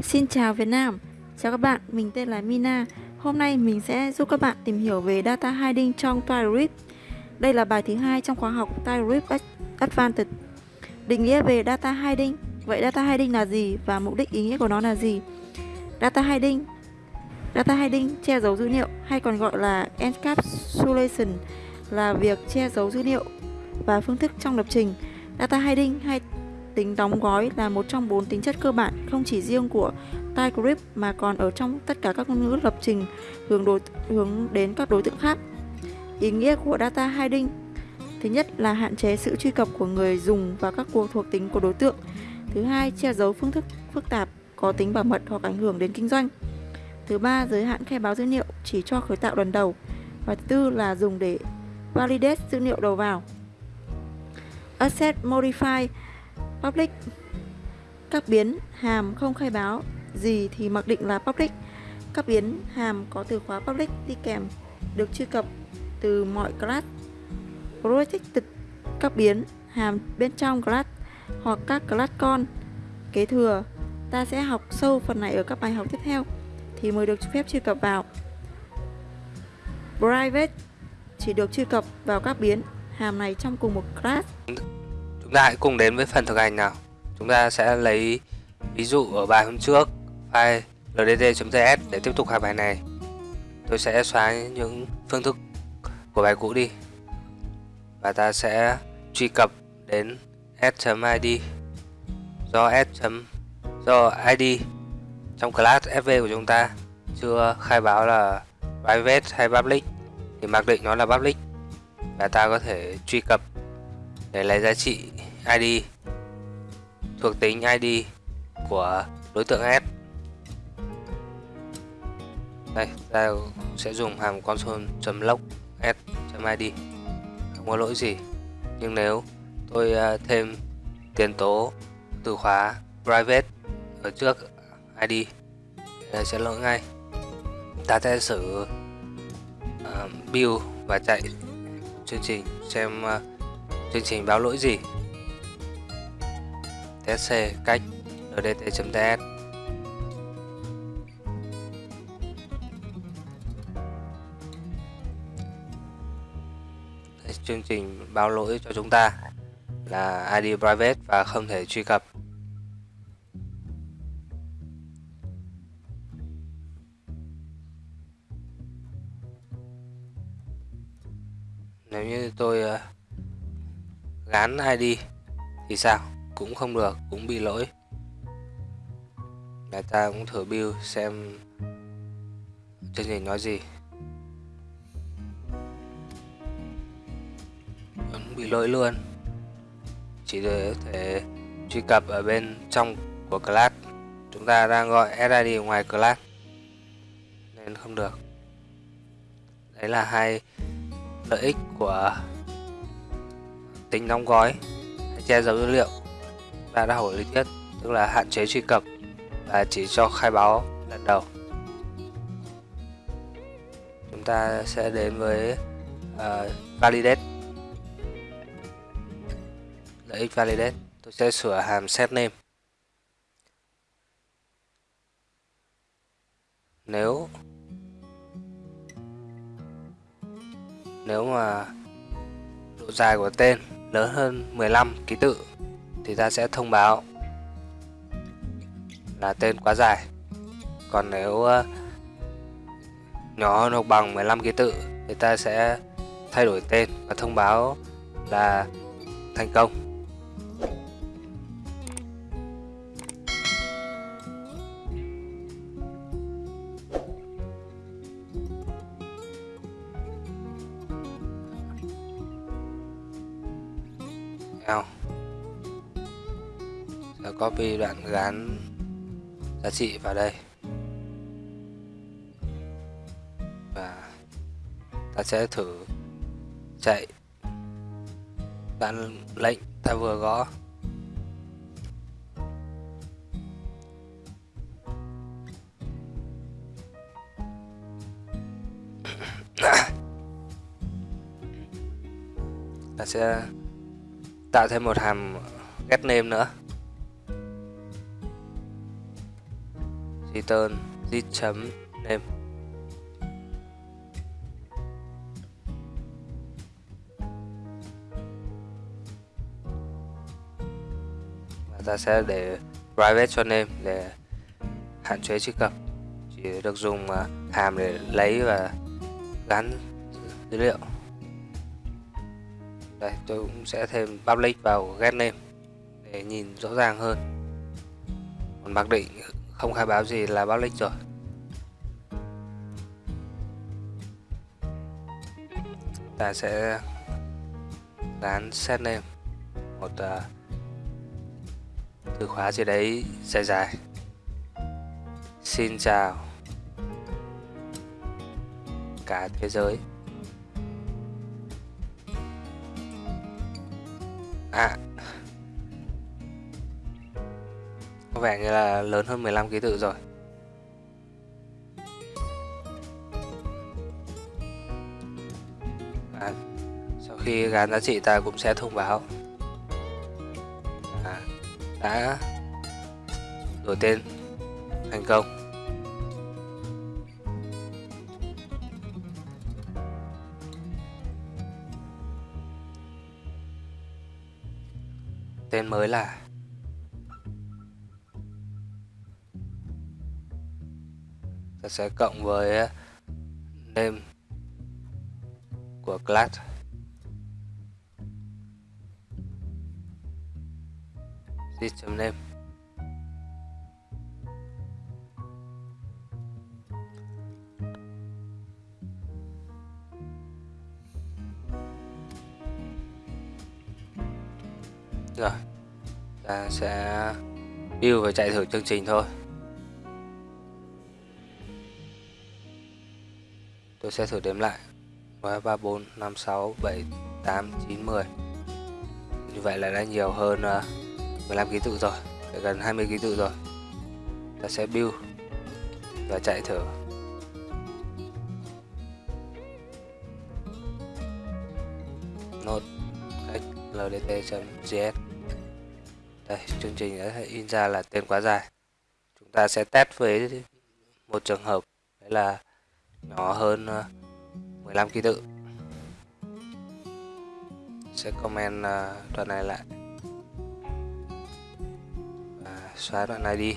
Xin chào Việt Nam, chào các bạn, mình tên là Mina. Hôm nay mình sẽ giúp các bạn tìm hiểu về Data Hiding trong TypeScript. Đây là bài thứ hai trong khóa học TypeScript Advanced. Định nghĩa về Data Hiding. Vậy Data Hiding là gì và mục đích ý nghĩa của nó là gì? Data Hiding Data hiding che giấu dữ liệu hay còn gọi là encapsulation là việc che giấu dữ liệu và phương thức trong lập trình. Data hiding hay tính đóng gói là một trong bốn tính chất cơ bản không chỉ riêng của TypeScript mà còn ở trong tất cả các ngôn ngữ lập trình hướng đối hướng đến các đối tượng khác. Ý nghĩa của data hiding Thứ nhất là hạn chế sự truy cập của người dùng vào các cuộc thuộc tính của đối tượng. Thứ hai, che giấu phương thức phức tạp có tính bảo mật hoặc ảnh hưởng đến kinh doanh. Thứ ba, giới hạn khai báo dữ liệu chỉ cho khởi tạo lần đầu. Và thứ tư là dùng để validate dữ liệu đầu vào. Asset Modify Public Các biến, hàm không khai báo, gì thì mặc định là public. Các biến, hàm có từ khóa public đi kèm, được truy cập từ mọi class. Protected các biến, hàm bên trong class hoặc các class con kế thừa. Ta sẽ học sâu phần này ở các bài học tiếp theo thì mới được phép truy cập vào. Private, chỉ được truy cập vào các biến, hàm này trong cùng một class. Chúng ta hãy cùng đến với phần thực hành nào. Chúng ta sẽ lấy ví dụ ở bài hôm trước, file ldt.ts để tiếp tục học bài này. Tôi sẽ xóa những phương thức của bài cũ đi. Và ta sẽ truy cập đến s.id do s. do id trong class fv của chúng ta chưa khai báo là private hay public, thì mặc định nó là public và ta có thể truy cập để lấy giá trị id thuộc tính id của đối tượng s. Đây ta sẽ dùng hàm console.log s.id không có lỗi gì. Nhưng nếu tôi à, thêm tiền tố từ khóa private ở trước ID thì sẽ lỗi ngay. Ta sẽ sử uh, build và chạy chương trình xem uh, chương trình báo lỗi gì? Test cách ndt.ts chương trình báo lỗi cho chúng ta là ID private và không thể truy cập. Nếu như tôi ờ, gán ID thì sao? Cũng không được, cũng bị lỗi. Để ta cũng thử build xem chương trình nói gì. Vẫn bị lỗi luôn. Chỉ để thể truy cập ở bên trong của class. Chúng ta đang gọi SID ngoài class, nên không được. Đấy là hai lợi ích của tính đóng gói hay che giấu dữ liệu ta đã hỏi lý thuyết tức là hạn chế truy cập và chỉ cho khai báo lần đầu. Chúng ta sẽ đến với uh, validate. Lợi ích validate. Tôi sẽ sửa hàm set name. Nếu Nếu mà độ dài của tên lớn hơn 15 ký tự thì ta sẽ thông báo là tên quá dài. Còn nếu ờ, nhỏ hơn hoặc bằng 15 ký tự thì ta sẽ thay đổi tên và thông báo là thành công. Nhau. Sẽ copy đoạn gán giá trị vào đây. Và ta sẽ thử chạy đoạn lệnh ta vừa gõ. Ta sẽ tạo thêm một hàm get name nữa. Return git chấm name và ta sẽ để private cho name để hạn chế truy cập. Chỉ được dùng à, hàm để lấy và gắn dữ liệu đây tôi cũng sẽ thêm public vào get name để nhìn rõ ràng hơn. Còn mặc định không khai báo gì là public rồi. Ta sẽ dán set name một uh, từ khóa gì đấy dài dài. Xin chào cả thế giới. À. Có vẻ như là lớn hơn 15 ký tự rồi. À, sau khi gắn giá trị ta cũng sẽ thông báo. À, đã đổi tên. Thành công. Tên mới là ta sẽ cộng với ờ, name của class system name. Rồi ta sẽ build và chạy thử chương trình thôi. Tôi sẽ thử đếm lại. 1, 3, 4, 5, 6, 7, 8, 9, 10 như vậy là đã nhiều hơn ờ, 15 ký tự rồi gần 20 ký tự rồi. Ta sẽ build và chạy thử. Node ldt.js đây, chương trình đã in ra là tên quá dài. Chúng ta sẽ test với một trường hợp, đấy là nhỏ hơn ờ, 15 ký tự. Sẽ comment ờ, đoạn này lại. Và xóa đoạn này đi.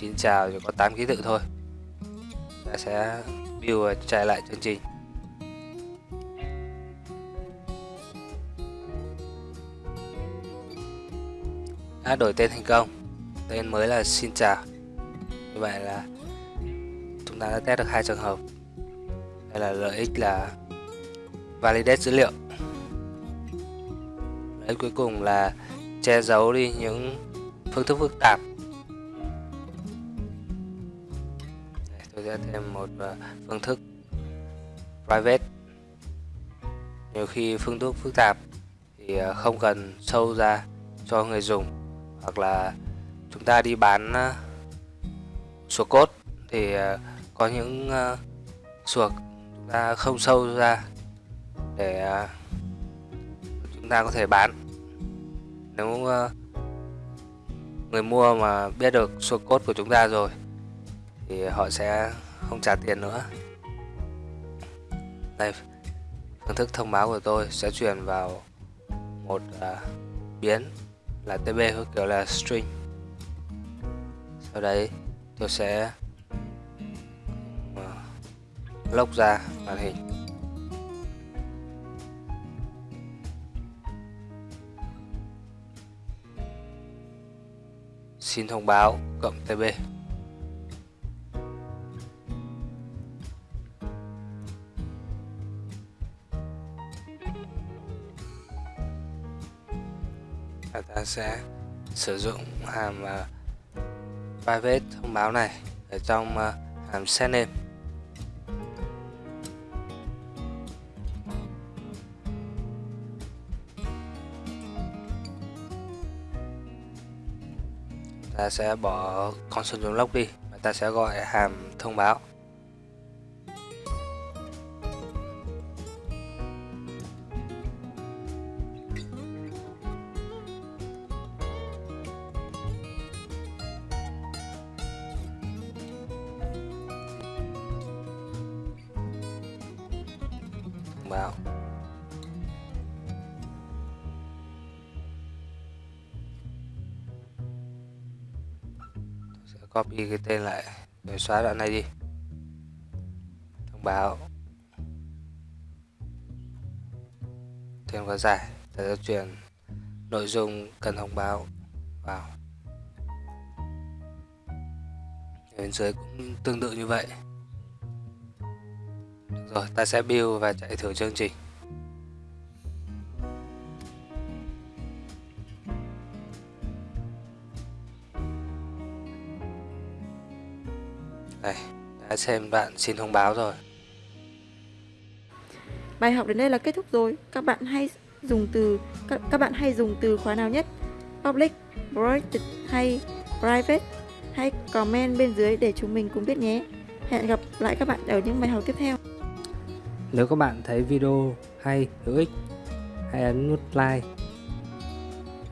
Xin chào, chỉ có 8 ký tự thôi. Ta sẽ build và chạy lại chương trình. Đã đổi tên thành công. Tên mới là xin chào như vậy là chúng ta đã test được hai trường hợp. Đây là lợi ích là validate dữ liệu. Lợi ích cuối cùng là che giấu đi những phương thức phức tạp. Đây, tôi sẽ thêm một ờ, phương thức private. Nhiều khi phương thức phức tạp thì ờ, không cần sâu ra cho người dùng hoặc là chúng ta đi bán ờ, sùa cốt thì ờ, có những ờ, sùa chúng ta không sâu ra để chúng ta có thể bán. Nếu người mua mà biết được sùa cốt của chúng ta rồi thì họ sẽ không trả tiền nữa. Đây phương thức thông báo của tôi sẽ truyền vào một uh, biến là tb theo kiểu là string. Sau đấy tôi sẽ ờ, lốc ra màn hình. Xin thông báo cộng tb sẽ sử dụng hàm uh, private thông báo này ở trong uh, hàm setName. ta sẽ bỏ console log đi và ta sẽ gọi hàm thông báo vào. Tôi sẽ copy cái tên lại rồi xóa đoạn này đi. Thông báo. Thêm quá dài ta sẽ chuyển, nội dung cần thông báo. Vào. Bên dưới cũng tương tự như vậy được rồi ta sẽ build và chạy thử chương trình đây đã xem bạn xin thông báo rồi Bài học đến đây là kết thúc rồi. Các bạn hay dùng từ các, các bạn hay dùng từ khóa nào nhất? Public, private hay private? Hãy comment bên dưới để chúng mình cùng biết nhé. Hẹn gặp lại các bạn ở những bài học tiếp theo. Nếu các bạn thấy video hay, hữu ích, hãy ấn nút like,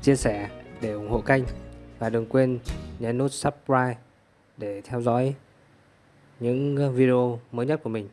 chia sẻ để ủng hộ kênh và đừng quên nhấn nút subscribe để theo dõi những video mới nhất của mình.